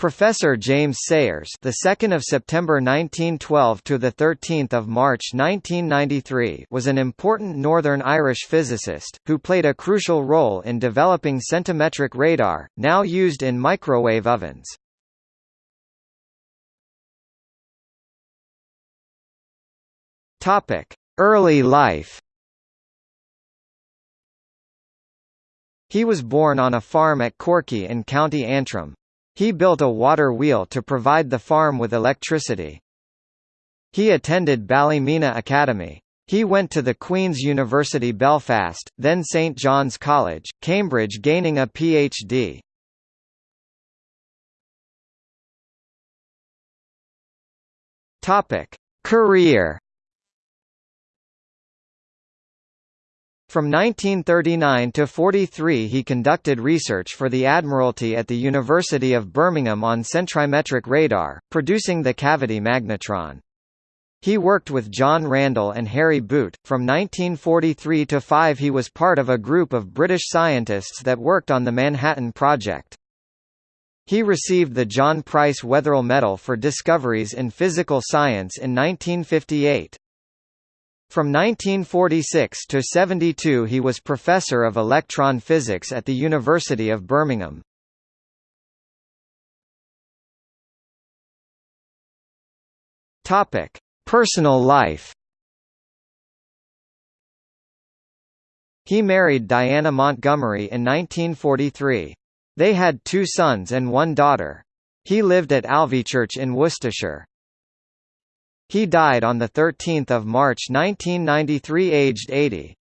Professor James Sayers, the 2nd of September 1912 to the 13th of March 1993, was an important Northern Irish physicist who played a crucial role in developing centimetric radar, now used in microwave ovens. Topic: Early life. He was born on a farm at Corkey in County Antrim, he built a water wheel to provide the farm with electricity. He attended Ballymena Academy. He went to the Queen's University Belfast, then St John's College, Cambridge gaining a Ph.D. Career From 1939 to 43 he conducted research for the Admiralty at the University of Birmingham on centrimetric radar, producing the cavity magnetron. He worked with John Randall and Harry Boot. From 1943 to 5 he was part of a group of British scientists that worked on the Manhattan Project. He received the John Price Wetherill Medal for discoveries in physical science in 1958. From 1946 to 72 he was Professor of Electron Physics at the University of Birmingham. Topic: Personal life He married Diana Montgomery in 1943. They had two sons and one daughter. He lived at Alvechurch in Worcestershire. He died on 13 March 1993 aged 80.